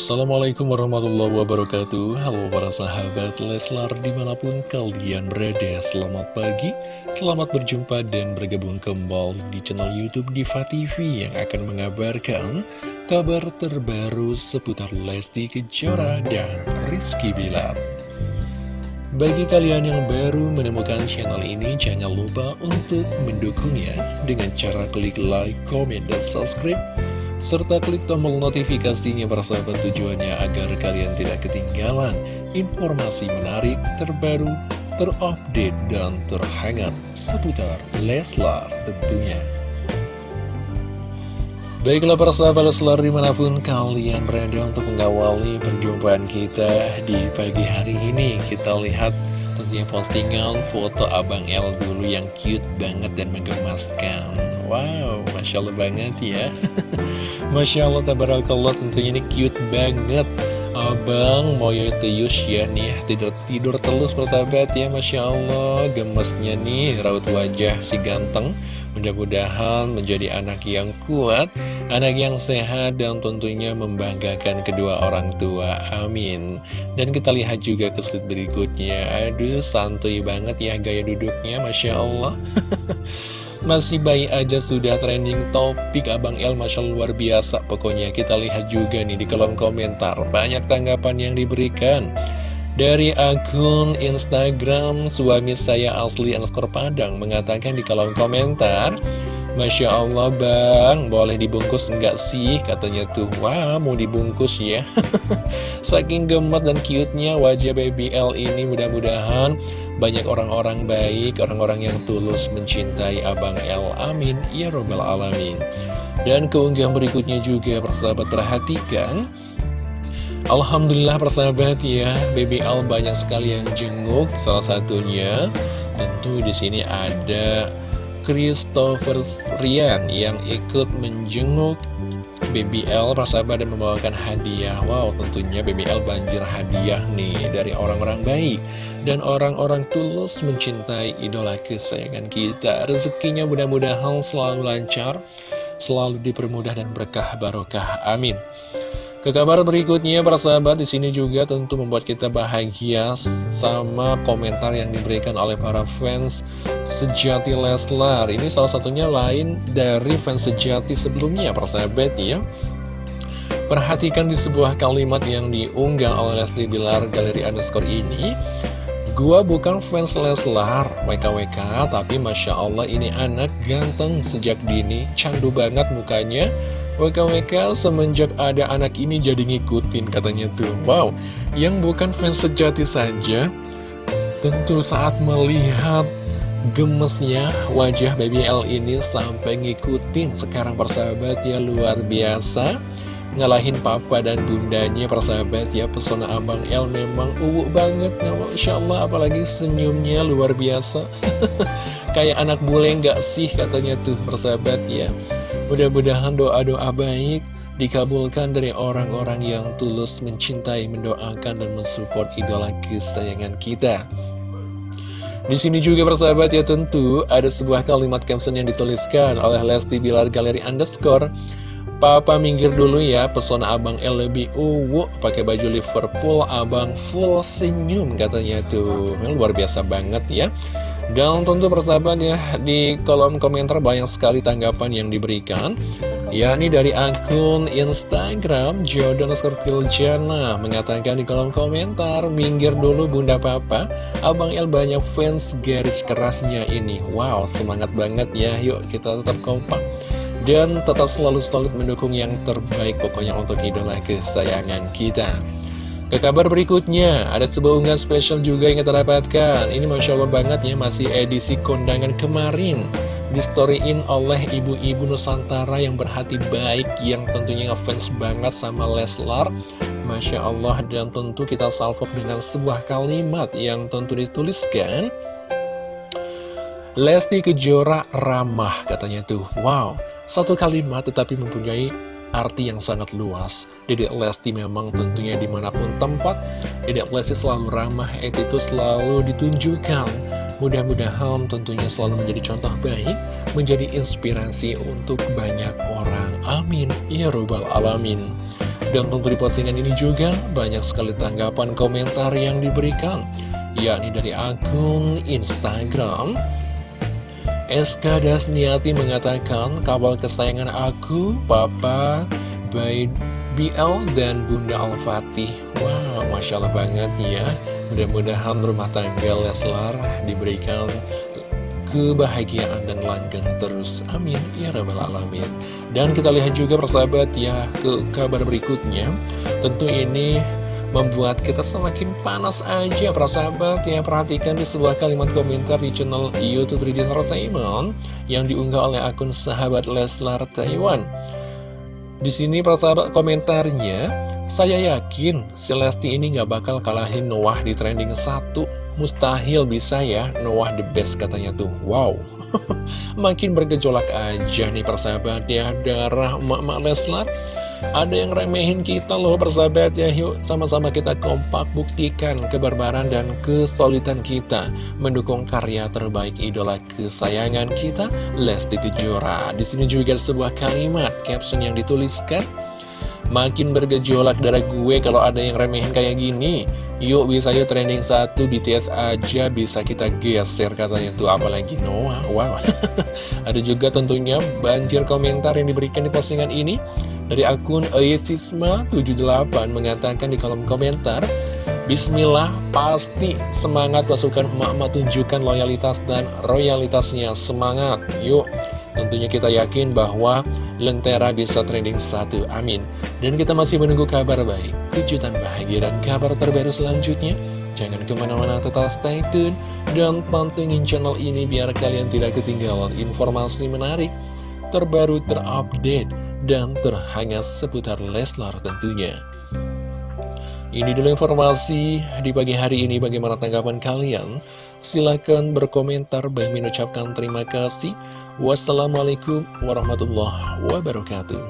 Assalamualaikum warahmatullahi wabarakatuh. Halo para sahabat Leslar di mana pun kalian berada Selamat pagi, selamat berjumpa dan bergabung kembali di channel Youtube Diva TV Yang akan mengabarkan kabar terbaru seputar Lesti Kejora dan Rizky Bilar. Bagi kalian yang baru menemukan channel ini, jangan lupa untuk mendukungnya dengan cara klik like, comment, dan subscribe serta klik tombol notifikasinya persahabat tujuannya agar kalian tidak ketinggalan informasi menarik, terbaru, terupdate, dan terhangat seputar Leslar tentunya. Baiklah persahabat Leslar di mana pun kalian berada untuk mengawali perjumpaan kita di pagi hari ini Kita lihat tentunya postingan foto Abang L dulu yang cute banget dan menggemaskan. Wow, Masya Allah banget ya. Masya Allah, tabarakallah tentunya ini cute banget. Abang Moyo Teyus ya nih tidur tidur telus persahabat ya Masya Allah. Gemesnya nih raut wajah si ganteng Mudah-mudahan menjadi anak yang kuat, anak yang sehat dan tentunya membanggakan kedua orang tua. Amin. Dan kita lihat juga ke slide berikutnya. Aduh, santuy banget ya gaya duduknya, Masya Allah. Masih bayi aja sudah trending topik Abang El Masya luar biasa Pokoknya kita lihat juga nih di kolom komentar Banyak tanggapan yang diberikan Dari akun Instagram suami saya asli underscore padang Mengatakan di kolom komentar Masya Allah bang, boleh dibungkus enggak sih? Katanya tuh, wah mau dibungkus ya Saking gemes dan cute-nya wajah baby L ini mudah-mudahan banyak orang-orang baik, orang-orang yang tulus mencintai Abang L. Amin, ya robbal alamin Dan keunggahan berikutnya juga persahabat perhatikan Alhamdulillah persahabat ya, baby L banyak sekali yang jenguk Salah satunya tentu di sini ada Christopher Rian yang ikut menjenguk BBL persahabat dan membawakan hadiah. Wow tentunya BBL banjir hadiah nih dari orang-orang baik Dan orang-orang tulus mencintai idola kesayangan kita. Rezekinya mudah-mudahan selalu lancar Selalu dipermudah dan berkah barokah. Amin ke kabar berikutnya, para sahabat, di sini juga tentu membuat kita bahagia sama komentar yang diberikan oleh para fans sejati Leslar. Ini salah satunya lain dari fans sejati sebelumnya, para sahabat ya. Perhatikan di sebuah kalimat yang diunggah oleh Leslie Bilar Galeri Underscore ini. Gua bukan fans Leslar, WKWK, tapi Masya Allah ini anak ganteng sejak dini, candu banget mukanya. WKWK semenjak ada anak ini jadi ngikutin katanya tuh. Wow, yang bukan fans sejati saja Tentu saat melihat gemesnya wajah Baby L ini sampai ngikutin Sekarang persahabat ya luar biasa. Ngalahin papa dan bundanya persahabat ya Pesona Abang L memang uwu banget nah, Masya Allah apalagi senyumnya luar biasa. Kayak anak bule nggak sih katanya tuh persahabat ya Mudah-mudahan doa-doa baik dikabulkan dari orang-orang yang tulus mencintai, mendoakan, dan mensupport idola kesayangan kita. Di sini juga persahabat ya tentu ada sebuah kalimat caption yang dituliskan oleh Lesti Bilar Galeri Underscore Papa minggir dulu ya, pesona abang L lebih uwu pakai baju Liverpool, abang full senyum katanya tuh. Luar biasa banget ya. Dan tentu persahabat ya, di kolom komentar banyak sekali tanggapan yang diberikan yakni dari akun Instagram Jordan Jana mengatakan di kolom komentar minggir dulu bunda papa. Abang El banyak fans garis kerasnya ini. Wow semangat banget ya. Yuk kita tetap kompak dan tetap selalu solid mendukung yang terbaik pokoknya untuk idola kesayangan kita ke kabar berikutnya, ada sebuah unggahan spesial juga yang kita dapatkan. Ini Masya Allah banget ya, masih edisi kondangan kemarin. Di storyin oleh ibu-ibu Nusantara yang berhati baik, yang tentunya ngefans banget sama Leslar. Masya Allah, dan tentu kita salvo dengan sebuah kalimat yang tentu dituliskan. Lesti Kejora ramah katanya tuh. Wow, satu kalimat tetapi mempunyai arti yang sangat luas. Dedek Lesti memang tentunya di mana pun tempat, Dedek Lesti selalu ramah, itu selalu ditunjukkan. Mudah-mudahan tentunya selalu menjadi contoh baik, menjadi inspirasi untuk banyak orang. Amin. Ya Rabbal Alamin. Dan tentu di postingan ini juga banyak sekali tanggapan komentar yang diberikan yakni dari akun Instagram SK Dasniati mengatakan kabel kesayangan aku, Papa, by BL dan Bunda Al-Fatih. Wow, Masya Allah banget ya. Mudah-mudahan rumah tangga Leslar diberikan kebahagiaan dan langgeng terus. Amin. Ya Rabbal Alamin. Dan kita lihat juga persahabat ya ke kabar berikutnya. Tentu ini membuat kita semakin panas aja. Persahabat ya perhatikan di sebuah kalimat komentar di channel YouTube Ridin Entertainment yang diunggah oleh akun sahabat Leslar Taiwan. Di sini persahabat komentarnya saya yakin si Lesti ini nggak bakal kalahin Noah di trending satu. Mustahil bisa ya Noah the best katanya tuh. Wow. Makin bergejolak aja nih persahabat ya darah emak-emak Leslar ada yang remehin kita loh persahabat ya. Yuk sama-sama kita kompak buktikan kebarbaran dan kesulitan kita. Mendukung karya terbaik idola kesayangan kita Lesti Kejora. Di sini juga sebuah kalimat caption yang dituliskan Makin bergejolak darah gue kalau ada yang remehin kayak gini. Yuk bisa yuk trending satu BTS aja bisa kita geser katanya tuh. Apalagi Noah Wow. Ada juga tentunya banjir komentar yang diberikan di postingan ini dari akun Ayesisma78 mengatakan di kolom komentar Bismillah pasti semangat pasukan emak-emak tunjukkan loyalitas dan royalitasnya. Semangat Yuk. Tentunya kita yakin bahwa Lentera bisa trending satu amin. Dan kita masih menunggu kabar baik Kejutan bahagia dan kabar terbaru selanjutnya. Jangan ke mana-mana tetap stay tune Dan pantengin channel ini biar kalian tidak ketinggalan informasi menarik Terbaru terupdate dan terhangat seputar Leslar tentunya. Ini dulu informasi di pagi hari ini bagaimana tanggapan kalian? Silahkan berkomentar, baik mengucapkan terima kasih. Wassalamualaikum warahmatullahi wabarakatuh.